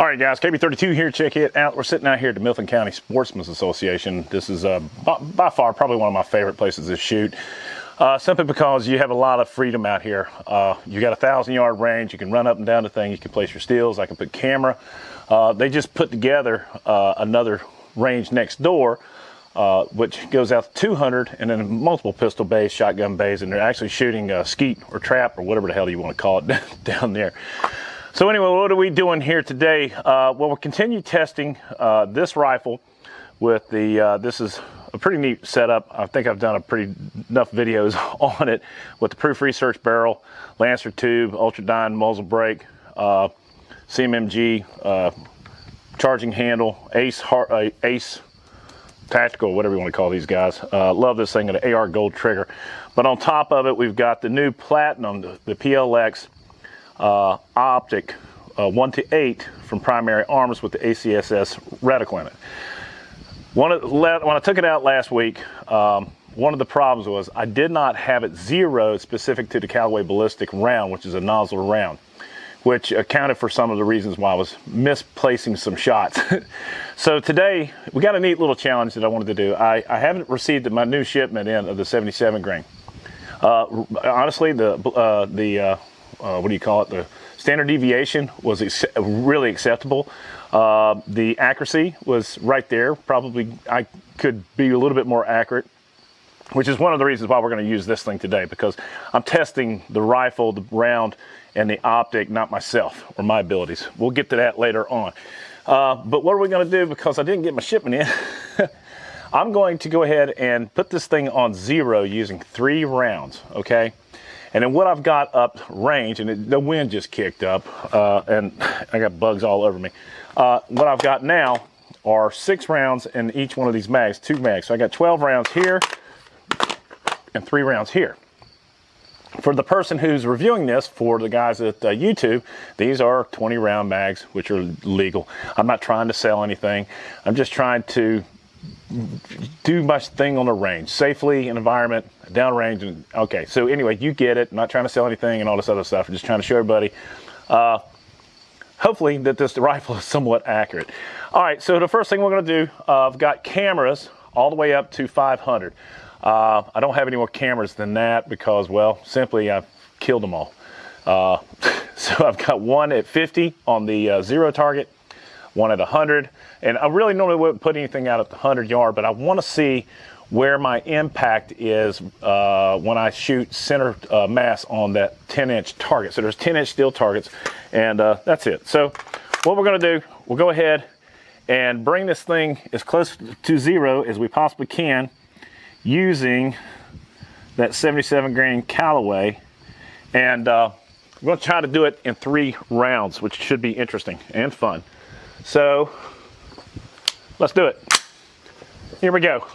All right, guys, KB32 here. Check it out. We're sitting out here at the Milton County Sportsman's Association. This is uh, by, by, far probably one of my favorite places to shoot. Uh, simply because you have a lot of freedom out here. Uh, you got a thousand yard range. You can run up and down the thing. You can place your steels. I can put camera. Uh, they just put together uh, another range next door uh, which goes out to 200 and then multiple pistol bays, shotgun bays, and they're actually shooting skeet or trap or whatever the hell you want to call it down there. So anyway, what are we doing here today? Uh, well, we'll continue testing uh, this rifle with the, uh, this is a pretty neat setup. I think I've done a pretty enough videos on it with the Proof Research barrel, Lancer tube, Ultradyne muzzle brake, uh, CMMG, uh, charging handle, Ace, uh, Ace tactical, whatever you want to call these guys. Love this thing, an AR gold trigger. But on top of it, we've got the new Platinum, the, the PLX uh, optic uh, 1 to 8 from Primary Arms with the ACSS reticle in it. One of, when I took it out last week, um, one of the problems was I did not have it zeroed specific to the Callaway Ballistic round, which is a nozzle round which accounted for some of the reasons why I was misplacing some shots. so today, we got a neat little challenge that I wanted to do. I, I haven't received my new shipment in of the 77 grain. Uh, honestly, the, uh, the uh, what do you call it, the standard deviation was really acceptable. Uh, the accuracy was right there. Probably I could be a little bit more accurate which is one of the reasons why we're going to use this thing today because I'm testing the rifle, the round, and the optic, not myself or my abilities. We'll get to that later on. Uh, but what are we going to do because I didn't get my shipment in? I'm going to go ahead and put this thing on zero using three rounds, okay? And then what I've got up range, and it, the wind just kicked up, uh, and I got bugs all over me. Uh, what I've got now are six rounds in each one of these mags, two mags. So I got 12 rounds here and three rounds here for the person who's reviewing this, for the guys at uh, YouTube, these are 20 round mags, which are legal. I'm not trying to sell anything. I'm just trying to do my thing on the range, safely, in environment, downrange. And okay, so anyway, you get it. I'm not trying to sell anything and all this other stuff. I'm just trying to show everybody, uh, hopefully that this rifle is somewhat accurate. All right, so the first thing we're gonna do, uh, I've got cameras all the way up to 500. Uh, I don't have any more cameras than that because, well, simply I've killed them all. Uh, so I've got one at 50 on the uh, zero target, one at 100, and I really normally wouldn't put anything out at the 100 yard, but I want to see where my impact is uh, when I shoot center uh, mass on that 10 inch target. So there's 10 inch steel targets, and uh, that's it. So what we're going to do, we'll go ahead and bring this thing as close to zero as we possibly can using that 77 grain Callaway. And uh, we're gonna try to do it in three rounds, which should be interesting and fun. So let's do it. Here we go.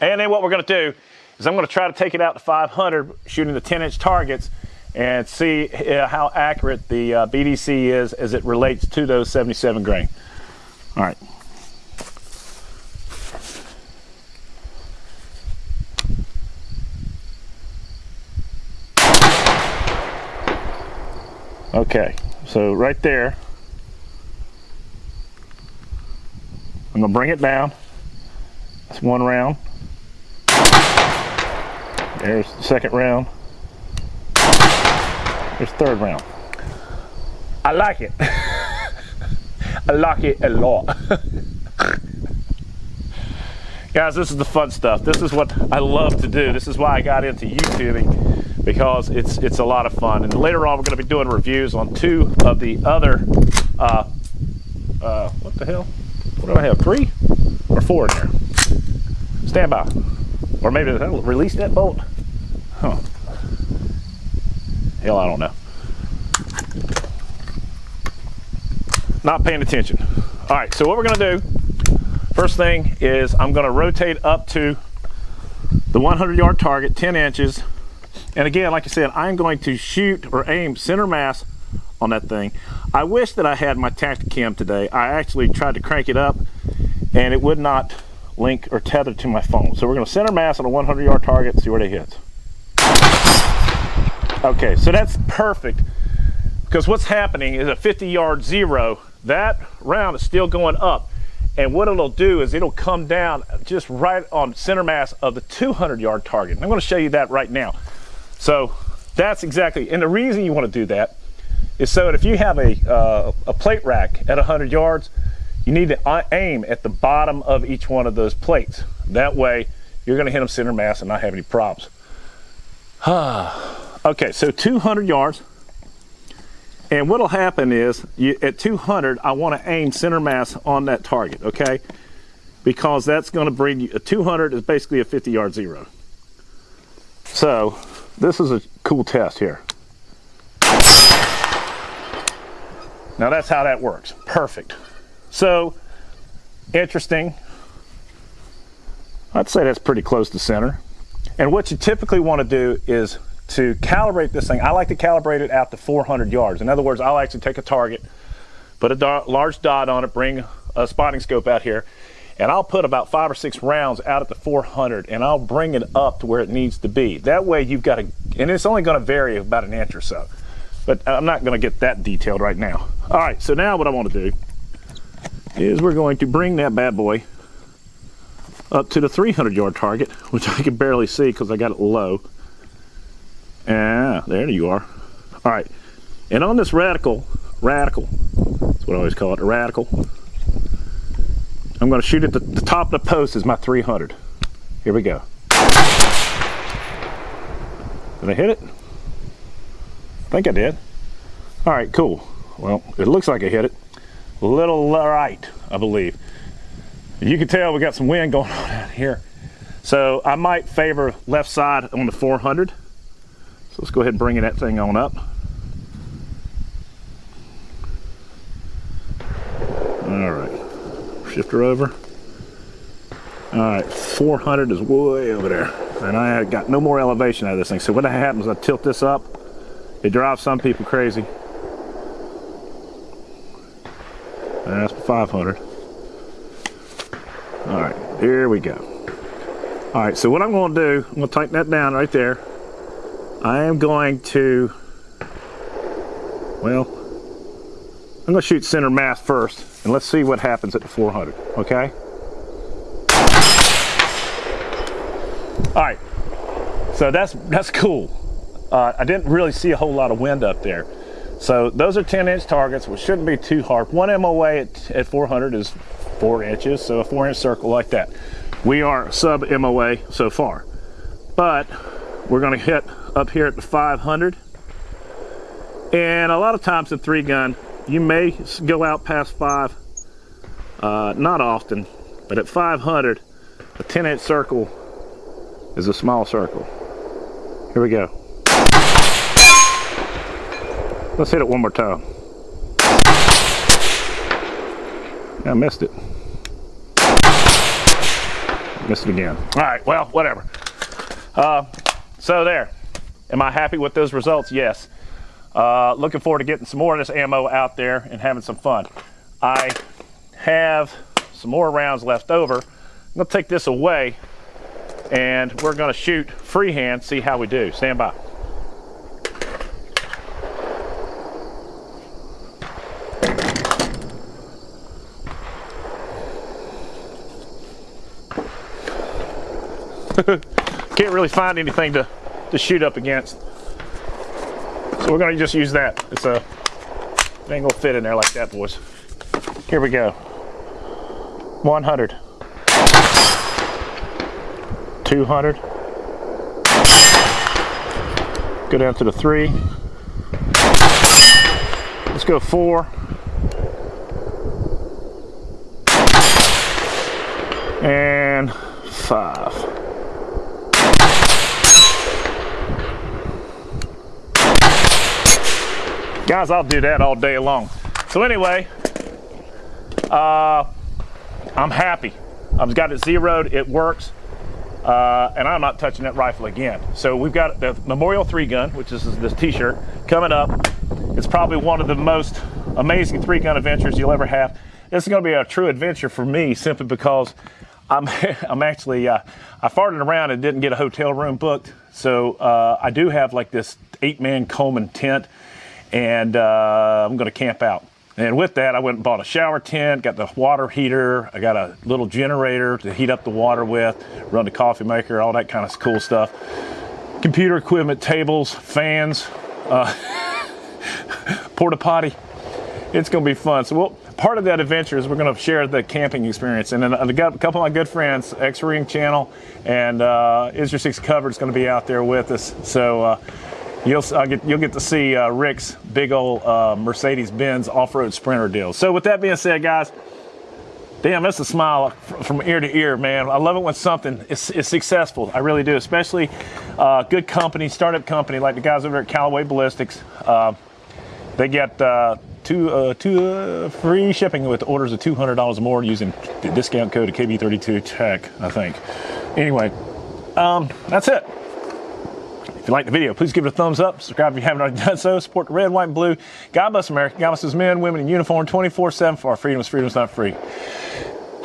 And then what we're gonna do is I'm gonna try to take it out to 500 shooting the 10 inch targets and see uh, how accurate the uh, BDC is as it relates to those 77 grain. All right. Okay, so right there, I'm gonna bring it down. That's one round. There's the second round. There's third round. I like it. I like it a lot. Guys, this is the fun stuff. This is what I love to do. This is why I got into YouTubing because it's it's a lot of fun. And later on, we're going to be doing reviews on two of the other. Uh, uh, what the hell? What do I have? Three or four in there? Stand by. Or maybe release that bolt. Huh. Hell, I don't know. Not paying attention. All right, so what we're gonna do, first thing is I'm gonna rotate up to the 100 yard target, 10 inches, and again, like I said, I'm going to shoot or aim center mass on that thing. I wish that I had my Tactacam today. I actually tried to crank it up and it would not link or tether to my phone. So we're gonna center mass on a 100 yard target, see where it hits. Okay, so that's perfect because what's happening is a 50 yard zero that round is still going up. And what it'll do is it'll come down just right on center mass of the 200 yard target. And I'm gonna show you that right now. So that's exactly, and the reason you wanna do that is so that if you have a, uh, a plate rack at 100 yards, you need to aim at the bottom of each one of those plates. That way, you're gonna hit them center mass and not have any problems. okay, so 200 yards. And what'll happen is, you, at 200, I wanna aim center mass on that target, okay? Because that's gonna bring you, a 200 is basically a 50 yard zero. So, this is a cool test here. Now that's how that works, perfect. So, interesting. I'd say that's pretty close to center. And what you typically want to do is to calibrate this thing. I like to calibrate it out to 400 yards. In other words, I'll actually take a target, put a dot, large dot on it, bring a spotting scope out here, and I'll put about five or six rounds out at the 400 and I'll bring it up to where it needs to be. That way you've got a, and it's only going to vary about an inch or so. But I'm not going to get that detailed right now. All right, so now what I want to do is we're going to bring that bad boy up to the 300 yard target, which I can barely see because I got it low. Ah, there you are. All right, and on this radical, radical, that's what I always call it, a radical, I'm gonna shoot at the, the top of the post is my 300. Here we go. Did I hit it? I think I did. All right, cool. Well, it looks like I hit it little right, I believe. You can tell we got some wind going on out here. So I might favor left side on the 400. So let's go ahead and bring that thing on up. All right, shifter over. All right, 400 is way over there. And I got no more elevation out of this thing. So what happens, I tilt this up, it drives some people crazy. That's 500. All right, here we go. All right, so what I'm going to do, I'm to tighten that down right there. I am going to, well, I'm to shoot center mass first, and let's see what happens at the 400, okay? All right, so that's, that's cool. Uh, I didn't really see a whole lot of wind up there. So those are 10 inch targets, which shouldn't be too hard. One MOA at, at 400 is four inches, so a four inch circle like that. We are sub MOA so far, but we're gonna hit up here at the 500. And a lot of times in three gun, you may go out past five, uh, not often, but at 500, a 10 inch circle is a small circle. Here we go. Let's hit it one more time. I missed it. Missed it again. All right, well, whatever. Uh, so there. Am I happy with those results? Yes. Uh, looking forward to getting some more of this ammo out there and having some fun. I have some more rounds left over. I'm gonna take this away and we're gonna shoot freehand, see how we do. Stand by. Can't really find anything to, to shoot up against. So we're gonna just use that. It's a, it ain't gonna fit in there like that, boys. Here we go. 100. 200. Go down to the three. Let's go four. And five. Guys, I'll do that all day long. So anyway, uh, I'm happy. I've got it zeroed, it works, uh, and I'm not touching that rifle again. So we've got the Memorial 3 gun, which is this t-shirt, coming up. It's probably one of the most amazing three gun adventures you'll ever have. This is gonna be a true adventure for me simply because I'm, I'm actually, uh, I farted around and didn't get a hotel room booked. So uh, I do have like this eight man Coleman tent and uh, I'm going to camp out. And with that, I went and bought a shower tent, got the water heater, I got a little generator to heat up the water with, run the coffee maker, all that kind of cool stuff. Computer equipment, tables, fans, uh, porta potty. It's going to be fun. So, we'll, part of that adventure is we're going to share the camping experience. And then I've got a couple of my good friends, X Ring Channel and uh, 6 Covered is going to be out there with us. So, uh, You'll, get, you'll get to see uh, Rick's big old uh, Mercedes-Benz off-road Sprinter deal. So with that being said, guys, damn, that's a smile from ear to ear, man. I love it when something is, is successful. I really do, especially uh, good company, startup company like the guys over at Callaway Ballistics. Uh, they get uh, two, uh, two free shipping with orders of $200 or more using the discount code of KB32 Tech, I think. Anyway, um, that's it. If you like the video, please give it a thumbs up. Subscribe if you haven't already done so. Support the red, white, and blue. God bless America. God bless men, women in uniform 24 7 for our freedoms. is freedom is not free.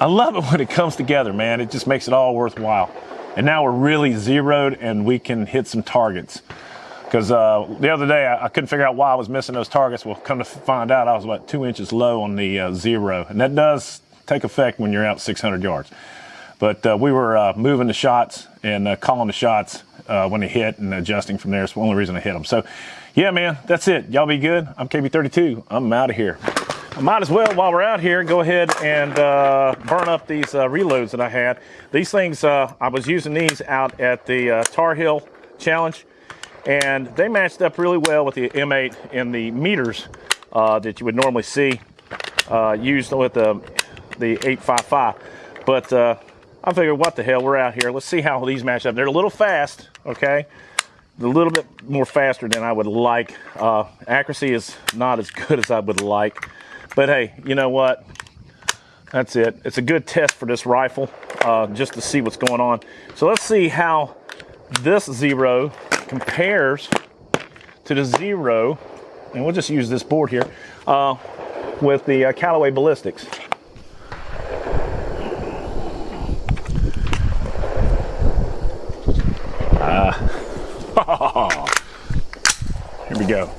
I love it when it comes together, man. It just makes it all worthwhile. And now we're really zeroed and we can hit some targets. Because uh, the other day I, I, couldn't figure out why I was missing those targets. Well, come to find out, I was about two inches low on the uh, zero. And that does take effect when you're out 600 yards. But uh, we were uh, moving the shots and uh, calling the shots uh, when they hit and adjusting from there. It's the only reason I hit them. So, yeah, man, that's it. Y'all be good. I'm KB32. I'm out of here. I might as well, while we're out here, go ahead and uh, burn up these uh, reloads that I had. These things, I was using these out at the Tar Heel Challenge, and they matched up really well with the M8 in the meters that you would normally see used with the, the 855. But I figured, what the hell, we're out here. Let's see how these match up. They're a little fast, okay? A little bit more faster than I would like. Uh, accuracy is not as good as I would like. But hey, you know what? That's it. It's a good test for this rifle, uh, just to see what's going on. So let's see how this zero compares to the zero, and we'll just use this board here, uh, with the uh, Callaway Ballistics. Uh, here we go.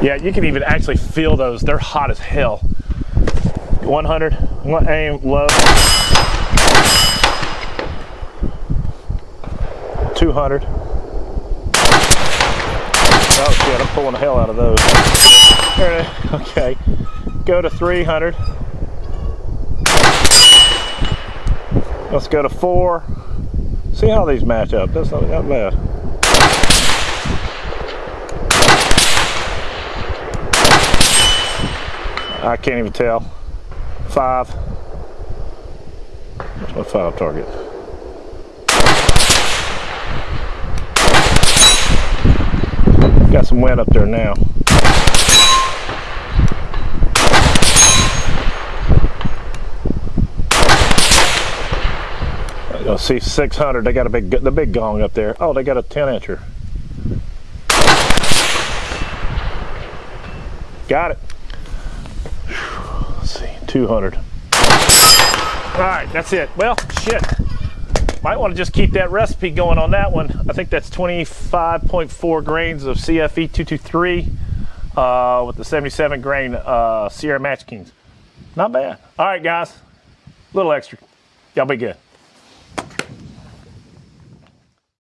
Yeah, you can even actually feel those. They're hot as hell. 100, I'm gonna aim low. 200. Oh shit, I'm pulling the hell out of those. Okay, go to 300. Let's go to four. See how these match up. That's not that bad. I can't even tell. Five. What's my five target? Got some wind up there now. You'll see 600, they got a big, the big gong up there. Oh, they got a 10 incher. Got it. Let's see, 200. All right, that's it. Well, shit. Might want to just keep that recipe going on that one. I think that's 25.4 grains of CFE 223 uh, with the 77 grain uh, Sierra Match Kings. Not bad. All right, guys. A little extra. Y'all be good.